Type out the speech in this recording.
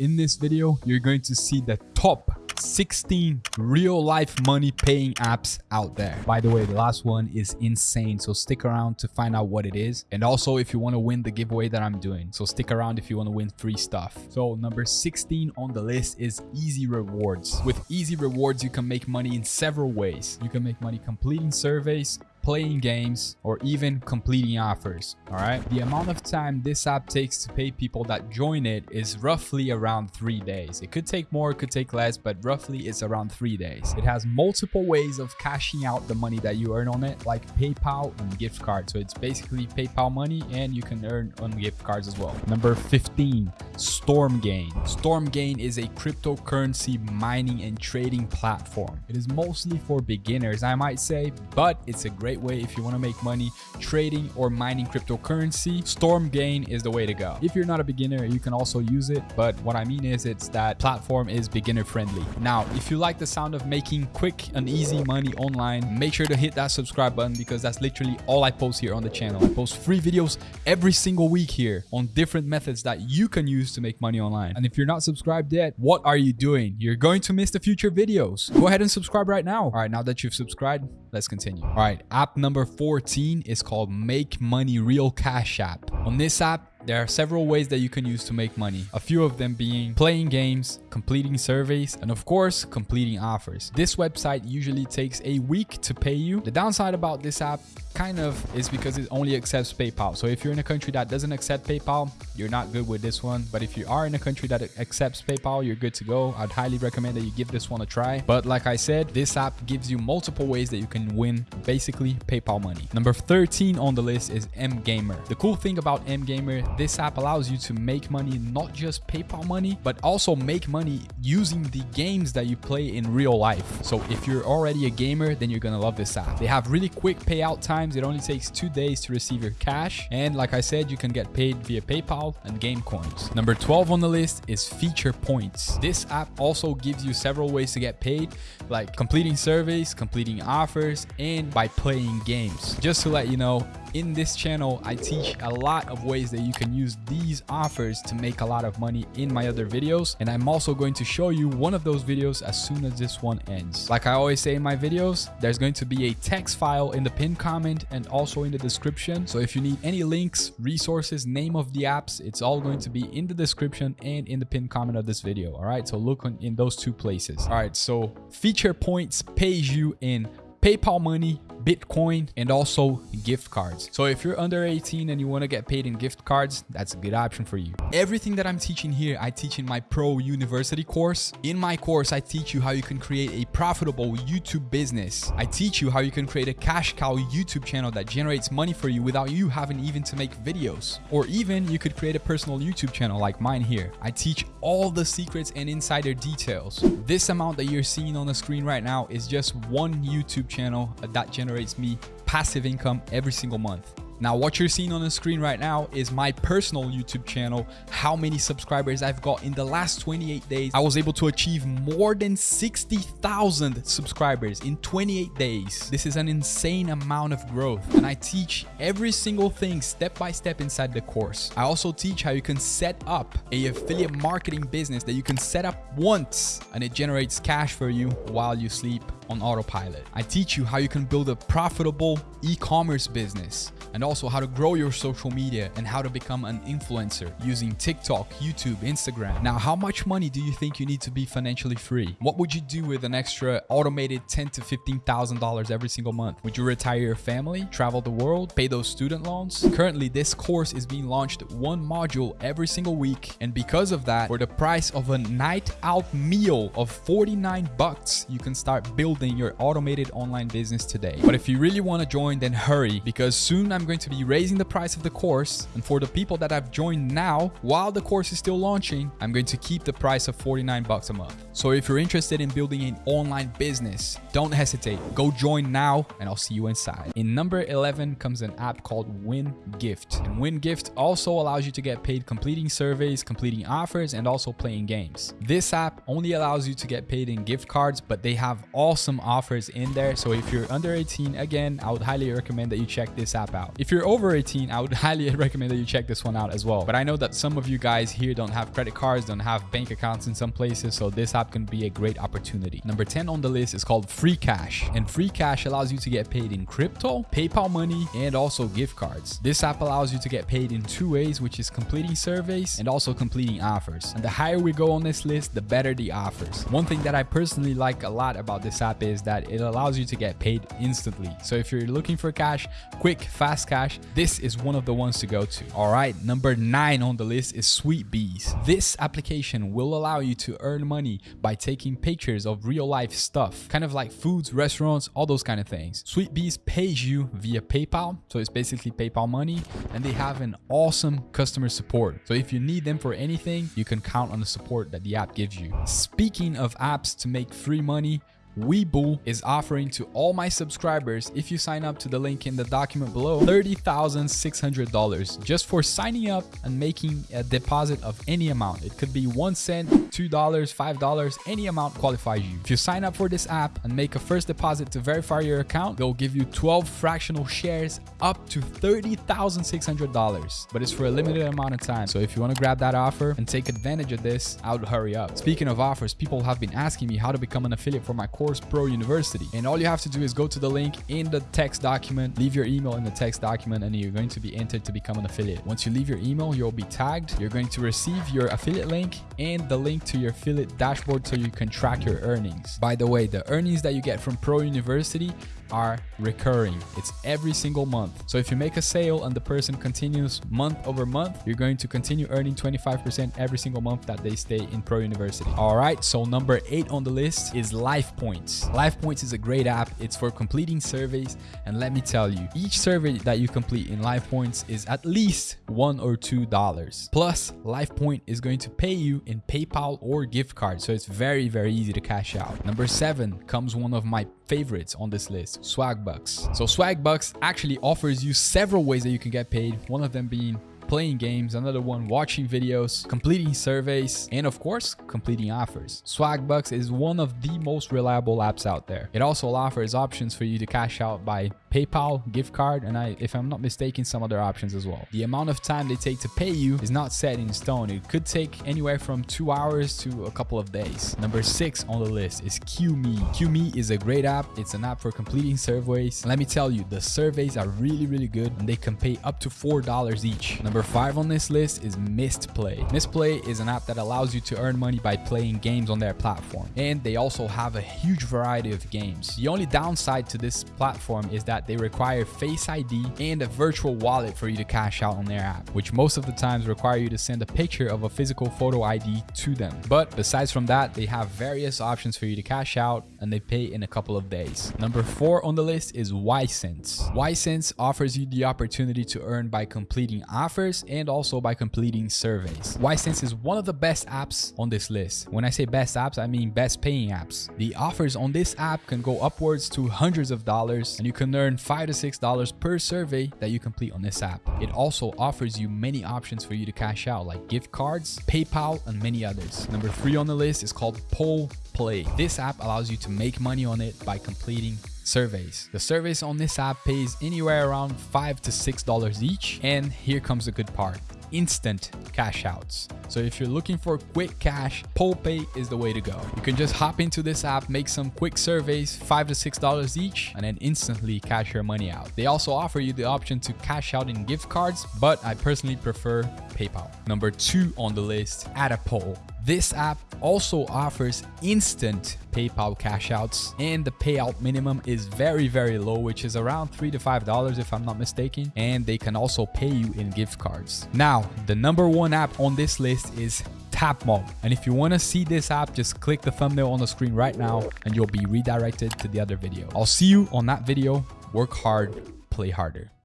In this video, you're going to see the top 16 real life money paying apps out there. By the way, the last one is insane. So stick around to find out what it is. And also if you want to win the giveaway that I'm doing. So stick around if you want to win free stuff. So number 16 on the list is easy rewards. With easy rewards, you can make money in several ways. You can make money completing surveys, playing games, or even completing offers. All right. The amount of time this app takes to pay people that join it is roughly around three days. It could take more, it could take less, but roughly it's around three days. It has multiple ways of cashing out the money that you earn on it, like PayPal and gift cards. So it's basically PayPal money and you can earn on gift cards as well. Number 15, Stormgain. Stormgain is a cryptocurrency mining and trading platform. It is mostly for beginners, I might say, but it's a great way if you want to make money trading or mining cryptocurrency. Stormgain is the way to go. If you're not a beginner, you can also use it. But what I mean is it's that platform is beginner friendly. Now, if you like the sound of making quick and easy money online, make sure to hit that subscribe button because that's literally all I post here on the channel. I post free videos every single week here on different methods that you can use to make money online. And if you're not subscribed yet, what are you doing? You're going to miss the future videos. Go ahead and subscribe right now. All right, now that you've subscribed, let's continue. All right, app number 14 is called Make Money Real Cash App. On this app, there are several ways that you can use to make money, a few of them being playing games, completing surveys, and of course, completing offers. This website usually takes a week to pay you. The downside about this app kind of is because it only accepts PayPal. So if you're in a country that doesn't accept PayPal, you're not good with this one. But if you are in a country that accepts PayPal, you're good to go. I'd highly recommend that you give this one a try. But like I said, this app gives you multiple ways that you can win basically PayPal money. Number 13 on the list is mGamer. The cool thing about mGamer this app allows you to make money, not just PayPal money, but also make money using the games that you play in real life. So if you're already a gamer, then you're gonna love this app. They have really quick payout times. It only takes two days to receive your cash. And like I said, you can get paid via PayPal and game coins. Number 12 on the list is FeaturePoints. This app also gives you several ways to get paid, like completing surveys, completing offers, and by playing games. Just to let you know, in this channel, I teach a lot of ways that you can use these offers to make a lot of money in my other videos. And I'm also going to show you one of those videos as soon as this one ends. Like I always say in my videos, there's going to be a text file in the pinned comment and also in the description. So if you need any links, resources, name of the apps, it's all going to be in the description and in the pinned comment of this video. All right. So look in those two places. All right. So FeaturePoints pays you in PayPal money, Bitcoin, and also gift cards. So if you're under 18 and you want to get paid in gift cards, that's a good option for you. Everything that I'm teaching here, I teach in my Pro University course. In my course, I teach you how you can create a profitable YouTube business. I teach you how you can create a cash cow YouTube channel that generates money for you without you having even to make videos. Or even you could create a personal YouTube channel like mine here. I teach all the secrets and insider details. This amount that you're seeing on the screen right now is just one YouTube channel that generates generates me passive income every single month. Now, what you're seeing on the screen right now is my personal YouTube channel, how many subscribers I've got in the last 28 days. I was able to achieve more than 60,000 subscribers in 28 days. This is an insane amount of growth. And I teach every single thing step by step inside the course. I also teach how you can set up a affiliate marketing business that you can set up once and it generates cash for you while you sleep on autopilot. I teach you how you can build a profitable e-commerce business and also how to grow your social media and how to become an influencer using TikTok, YouTube, Instagram. Now, how much money do you think you need to be financially free? What would you do with an extra automated ten to $15,000 every single month? Would you retire your family, travel the world, pay those student loans? Currently, this course is being launched one module every single week. And because of that, for the price of a night out meal of 49 bucks, you can start building your automated online business today. But if you really want to join, then hurry because soon I'm going to be raising the price of the course. And for the people that have joined now, while the course is still launching, I'm going to keep the price of 49 bucks a month. So if you're interested in building an online business, don't hesitate. Go join now and I'll see you inside. In number 11 comes an app called Win Gift. And Win Gift also allows you to get paid completing surveys, completing offers, and also playing games. This app only allows you to get paid in gift cards, but they have awesome offers in there. So if you're under 18, again, I would highly recommend that you check this app out. If you're over 18, I would highly recommend that you check this one out as well. But I know that some of you guys here don't have credit cards, don't have bank accounts in some places, so this app can be a great opportunity. Number 10 on the list is called Freecash. And Freecash allows you to get paid in crypto, PayPal money, and also gift cards. This app allows you to get paid in two ways, which is completing surveys and also completing offers. And the higher we go on this list, the better the offers. One thing that I personally like a lot about this app is that it allows you to get paid instantly. So if you're looking for cash, quick, fast cash, this is one of the ones to go to. All right, number nine on the list is Sweetbees. This application will allow you to earn money by taking pictures of real life stuff, kind of like foods, restaurants, all those kind of things. Sweetbees pays you via PayPal, so it's basically PayPal money, and they have an awesome customer support. So if you need them for anything, you can count on the support that the app gives you. Speaking of apps to make free money, Webull is offering to all my subscribers, if you sign up to the link in the document below, $30,600 just for signing up and making a deposit of any amount. It could be one cent, $2, $5, any amount qualifies you. If you sign up for this app and make a first deposit to verify your account, they'll give you 12 fractional shares up to $30,600, but it's for a limited amount of time. So if you want to grab that offer and take advantage of this, I would hurry up. Speaking of offers, people have been asking me how to become an affiliate for my course Course Pro University. And all you have to do is go to the link in the text document, leave your email in the text document, and you're going to be entered to become an affiliate. Once you leave your email, you'll be tagged. You're going to receive your affiliate link and the link to your affiliate dashboard so you can track your earnings. By the way, the earnings that you get from Pro University are recurring. It's every single month. So if you make a sale and the person continues month over month, you're going to continue earning 25% every single month that they stay in Pro University. All right, so number eight on the list is Life Points. Life Points is a great app. It's for completing surveys. And let me tell you, each survey that you complete in Life Points is at least one or two dollars. Plus, Life Point is going to pay you in PayPal or gift card. So it's very, very easy to cash out. Number seven comes one of my favorites on this list, Swagbucks. So Swagbucks actually offers you several ways that you can get paid, one of them being playing games, another one watching videos, completing surveys, and of course, completing offers. Swagbucks is one of the most reliable apps out there. It also offers options for you to cash out by PayPal, gift card, and I, if I'm not mistaken, some other options as well. The amount of time they take to pay you is not set in stone. It could take anywhere from two hours to a couple of days. Number six on the list is Qmee. Qmee is a great app. It's an app for completing surveys. let me tell you, the surveys are really, really good and they can pay up to $4 each. Number five on this list is Mistplay. Mistplay is an app that allows you to earn money by playing games on their platform. And they also have a huge variety of games. The only downside to this platform is that they require Face ID and a virtual wallet for you to cash out on their app, which most of the times require you to send a picture of a physical photo ID to them. But besides from that, they have various options for you to cash out and they pay in a couple of days. Number four on the list is ySense. ySense offers you the opportunity to earn by completing offers and also by completing surveys. ySense is one of the best apps on this list. When I say best apps, I mean best paying apps. The offers on this app can go upwards to hundreds of dollars and you can earn five to six dollars per survey that you complete on this app. It also offers you many options for you to cash out like gift cards, PayPal, and many others. Number three on the list is called Poll Pay. This app allows you to make money on it by completing surveys. The surveys on this app pays anywhere around five to six dollars each. And here comes the good part instant cash outs. So if you're looking for quick cash, PollPay is the way to go. You can just hop into this app, make some quick surveys, five to six dollars each, and then instantly cash your money out. They also offer you the option to cash out in gift cards, but I personally prefer PayPal. Number two on the list, Attapoll. This app also offers instant PayPal cash outs and the payout minimum is very, very low, which is around three to five dollars if I'm not mistaken. And they can also pay you in gift cards. Now, the number one app on this list is Tapmob. And if you want to see this app, just click the thumbnail on the screen right now and you'll be redirected to the other video. I'll see you on that video. Work hard, play harder.